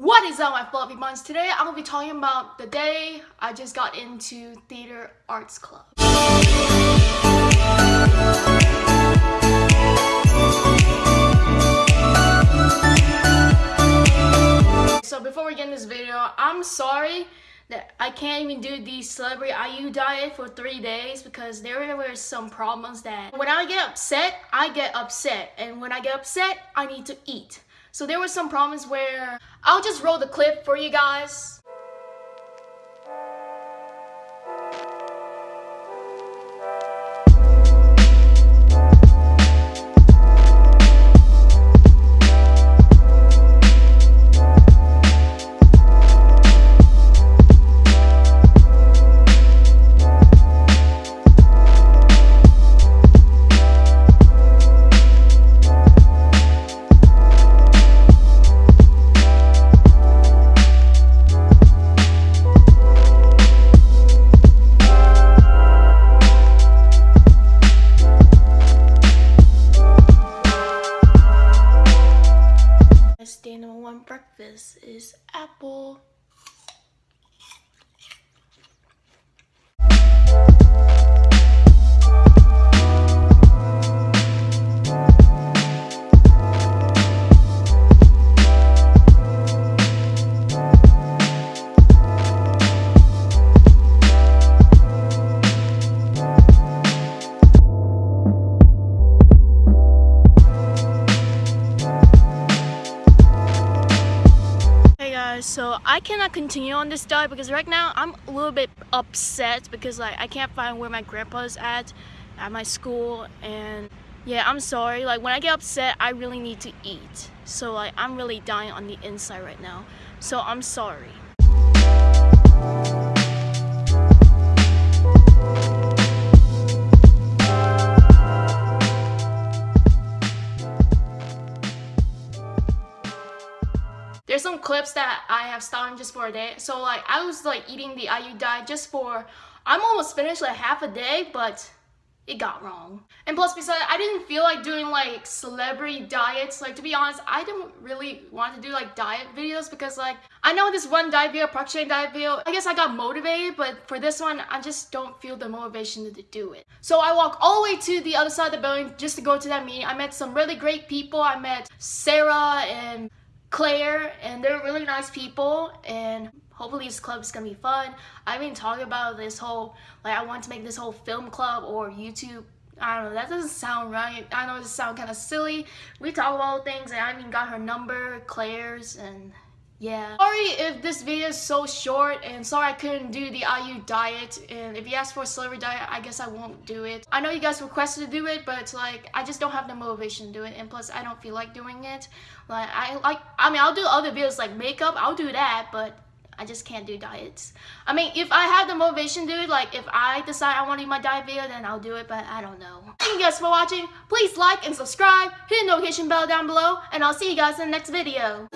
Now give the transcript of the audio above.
What is up my fluffy buns? Today I'm gonna be talking about the day I just got into theater arts club. So before we get in this video, I'm sorry that I can't even do the celebrity IU diet for three days because there were some problems that when I get upset, I get upset. And when I get upset, I need to eat. So there were some problems where I'll just roll the clip for you guys. Breakfast is apple. Guys so I cannot continue on this diet because right now I'm a little bit upset because like I can't find where my grandpa's at at my school and yeah I'm sorry. Like when I get upset I really need to eat. So like I'm really dying on the inside right now. So I'm sorry there's some clips that I have stolen just for a day. So like I was like eating the IU diet just for, I'm almost finished like half a day, but it got wrong. And plus besides, I didn't feel like doing like celebrity diets. Like to be honest, I don't really want to do like diet videos because like, I know this one diet video, Park diet video, I guess I got motivated, but for this one, I just don't feel the motivation to do it. So I walk all the way to the other side of the building just to go to that meeting. I met some really great people. I met Sarah and Claire, and they're really nice people, and hopefully this club is gonna be fun. I've been talking about this whole, like I want to make this whole film club or YouTube I don't know, that doesn't sound right. I know it sounds kind of silly. We talk about things and I even got her number, Claire's, and yeah. Sorry if this video is so short and sorry I couldn't do the IU diet and if you ask for a celebrity diet I guess I won't do it. I know you guys requested to do it but it's like I just don't have the motivation to do it and plus I don't feel like doing it. Like I like I mean I'll do other videos like makeup I'll do that but I just can't do diets. I mean, if I have the motivation to do it, like if I decide I want to do my diet video, then I'll do it, but I don't know. Thank you guys for watching. Please like and subscribe, hit the notification bell down below, and I'll see you guys in the next video.